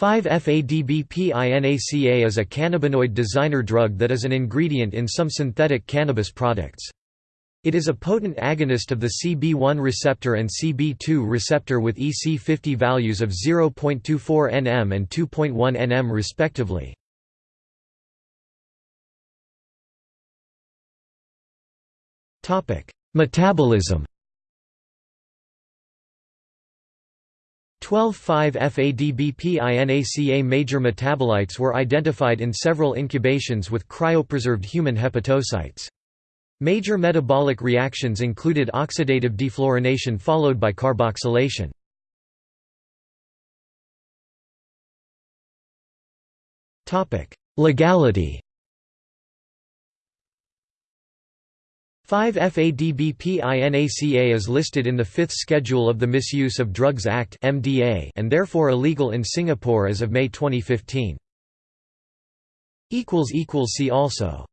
5-FADBPINACA is a cannabinoid designer drug that is an ingredient in some synthetic cannabis products. It is a potent agonist of the CB1 receptor and CB2 receptor with EC50 values of 0.24 nm and 2.1 nm respectively. Metabolism 12,5-FADBPINACA major metabolites were identified in several incubations with cryopreserved human hepatocytes. Major metabolic reactions included oxidative defluorination followed by carboxylation. Legality 5-FADBPINACA is listed in the Fifth Schedule of the Misuse of Drugs Act and therefore illegal in Singapore as of May 2015. See also